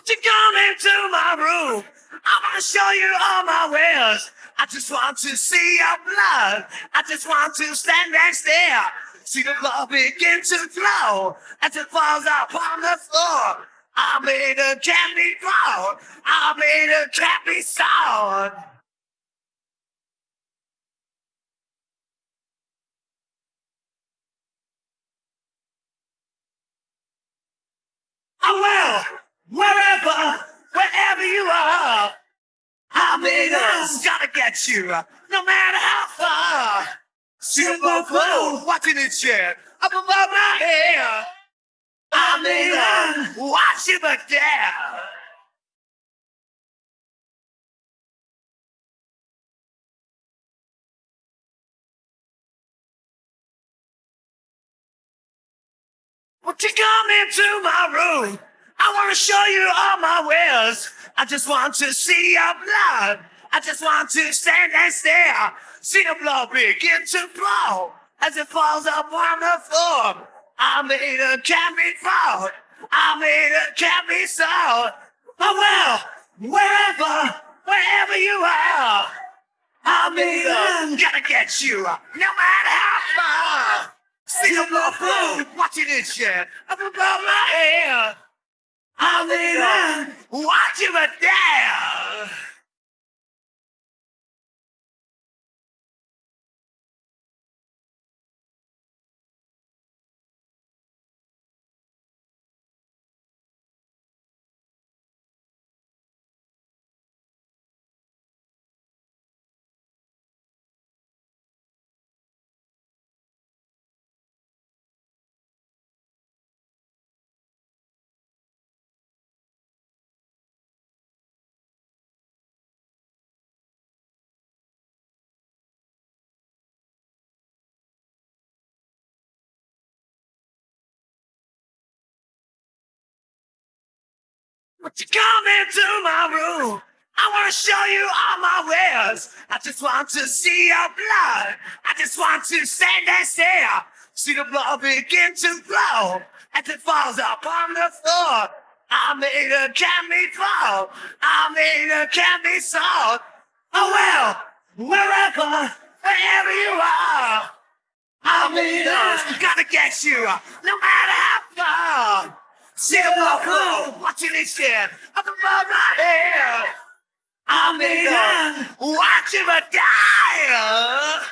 Won't you come into my room? I want to show you all my wares. I just want to see your blood. I just want to stand and stare. See the blood begin to flow as it falls upon the floor. I made a candy cloud. I made a candy sound. I oh, will, wherever, wherever you are. I made us gotta get you, no matter how far. Silver flow, watching it share up above my head. I made us watch it but dare. Won't you come into my room? I want to show you all my wares. I just want to see your blood. I just want to stand and stare. See the blood begin to flow as it falls up on the floor. I made a fall. I made a candy sound. Oh well, wherever, wherever you are. I made a gotta get you, no matter how far. See the blood flow, watching it shed up above my. I made a watch you but dare. Won't you come into my room? I want to show you all my wares. I just want to see your blood. I just want to stand and stare. See the blood begin to flow as it falls upon the floor. I made a candy fall. I made a candy salt. Oh well, wherever, wherever you are. I made a gotta get you, no matter how far. Blood flow, watching it shit up above my head. I made a watch him die.